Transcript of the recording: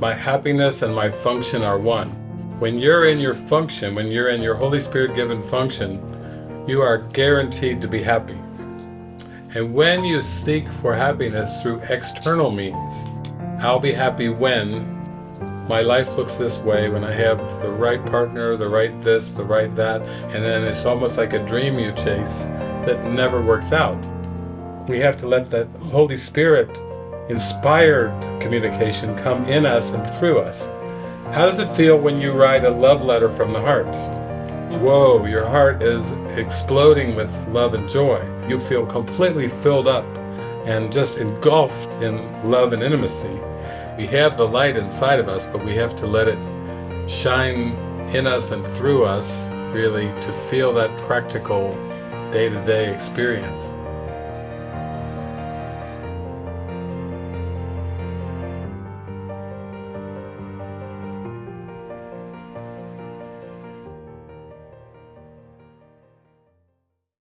my happiness and my function are one. When you're in your function, when you're in your Holy Spirit given function, you are guaranteed to be happy. And when you seek for happiness through external means, I'll be happy when my life looks this way, when I have the right partner, the right this, the right that, and then it's almost like a dream you chase that never works out. We have to let the Holy Spirit inspired communication come in us and through us. How does it feel when you write a love letter from the heart? Whoa, your heart is exploding with love and joy. You feel completely filled up and just engulfed in love and intimacy. We have the light inside of us, but we have to let it shine in us and through us, really, to feel that practical day-to-day -day experience.